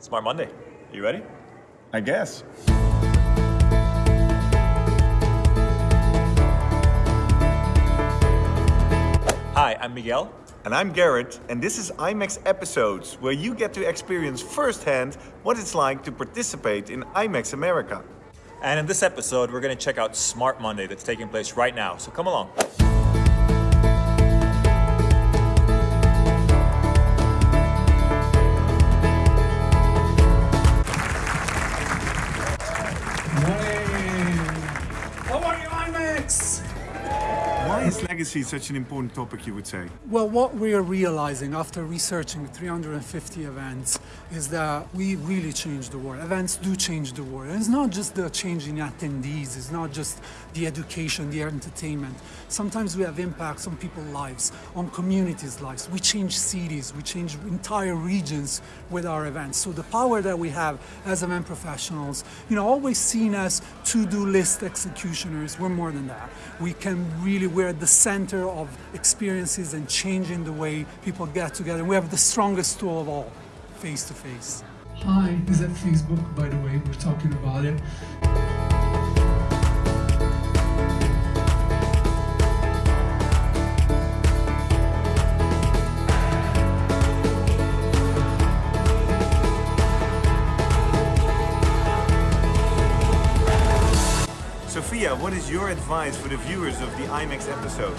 Smart Monday. Are You ready? I guess. Hi, I'm Miguel. And I'm Garrett, and this is IMEX Episodes, where you get to experience firsthand what it's like to participate in IMEX America. And in this episode, we're going to check out Smart Monday that's taking place right now. So come along. Why is legacy such an important topic, you would say? Well, what we are realizing after researching 350 events is that we really change the world. Events do change the world. And it's not just the changing attendees, it's not just the education, the entertainment. Sometimes we have impacts on people's lives, on communities' lives. We change cities, we change entire regions with our events. So the power that we have as event professionals, you know, always seen as to-do list executioners, we're more than that. We can really, we're at the center of experiences and changing the way people get together. We have the strongest tool of all, face-to-face. Hi, is that Facebook, by the way? We're talking about it. What is your advice for the viewers of the IMEX episodes?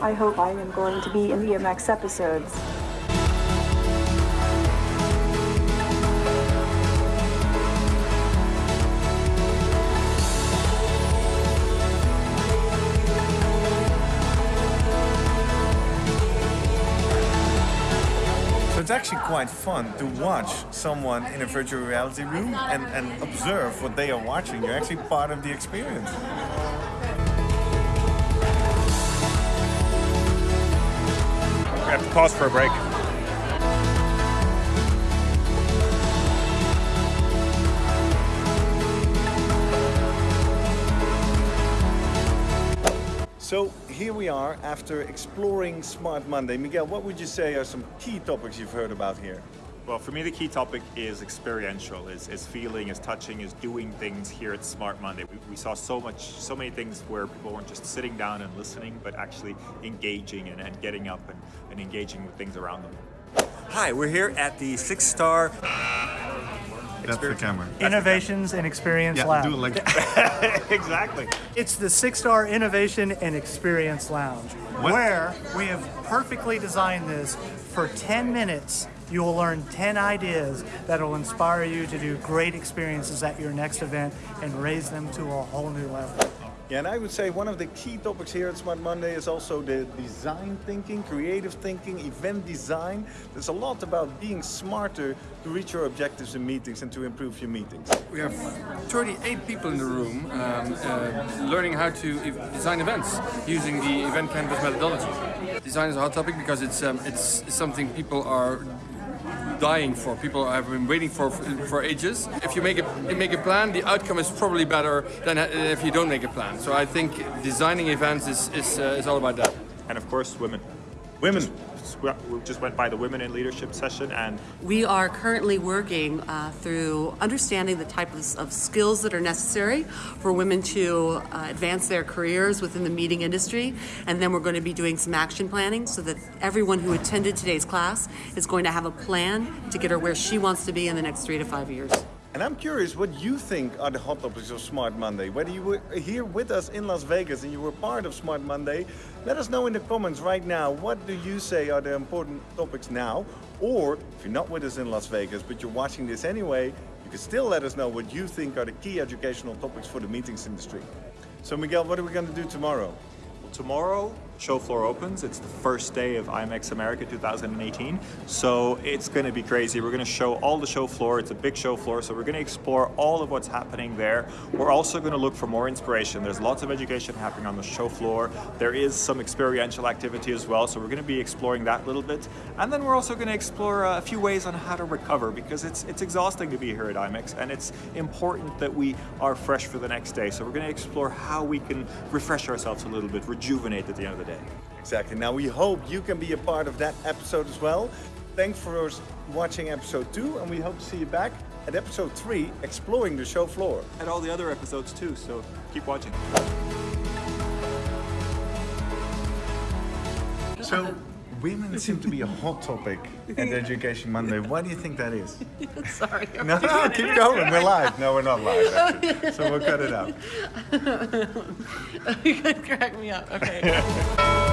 I hope I am going to be in the IMEX episodes. It's actually quite fun to watch someone in a virtual reality room and, and observe what they are watching. You're actually part of the experience. We have to pause for a break. Here we are after exploring Smart Monday. Miguel, what would you say are some key topics you've heard about here? Well, for me, the key topic is experiential, is, is feeling, is touching, is doing things here at Smart Monday. We, we saw so much, so many things where people weren't just sitting down and listening, but actually engaging and, and getting up and, and engaging with things around them. Hi, we're here at the Six Star That's the camera. Innovations and Experience Lab. like exactly. It's the Six Star Innovation and Experience Lounge, where we have perfectly designed this for 10 minutes. You will learn 10 ideas that will inspire you to do great experiences at your next event and raise them to a whole new level. Yeah, and I would say one of the key topics here at Smart Monday is also the design thinking, creative thinking, event design. There's a lot about being smarter to reach your objectives in meetings and to improve your meetings. We have 38 people in the room um, uh, learning how to design events using the Event Canvas methodology. Design is a hot topic because it's, um, it's something people are dying for. People have been waiting for for ages. If you make a make a plan, the outcome is probably better than if you don't make a plan. So I think designing events is is, uh, is all about that. And of course, women. Women. Just went by the Women in Leadership session, and We are currently working uh, through understanding the types of skills that are necessary for women to uh, advance their careers within the meeting industry. And then we're going to be doing some action planning so that everyone who attended today's class is going to have a plan to get her where she wants to be in the next three to five years. And I'm curious what you think are the hot topics of Smart Monday. Whether you were here with us in Las Vegas and you were part of Smart Monday, let us know in the comments right now. What do you say are the important topics now? Or if you're not with us in Las Vegas, but you're watching this anyway, you can still let us know what you think are the key educational topics for the meetings industry. So Miguel, what are we going to do tomorrow? Tomorrow, show floor opens. It's the first day of IMEX America 2018. So it's going to be crazy. We're going to show all the show floor. It's a big show floor. So we're going to explore all of what's happening there. We're also going to look for more inspiration. There's lots of education happening on the show floor. There is some experiential activity as well. So we're going to be exploring that a little bit. And then we're also going to explore uh, a few ways on how to recover because it's, it's exhausting to be here at IMEX, and it's important that we are fresh for the next day. So we're going to explore how we can refresh ourselves a little bit, rejuvenate at the end of the day. Exactly. Now we hope you can be a part of that episode as well. Thanks for watching episode two, and we hope to see you back at episode three, exploring the show floor. And all the other episodes too, so keep watching. So, women seem to be a hot topic at Education Monday. Why do you think that is? Sorry. No, no, keep going. We're live. No, we're not live. Actually. So we'll cut it out. you could crack me up. Okay.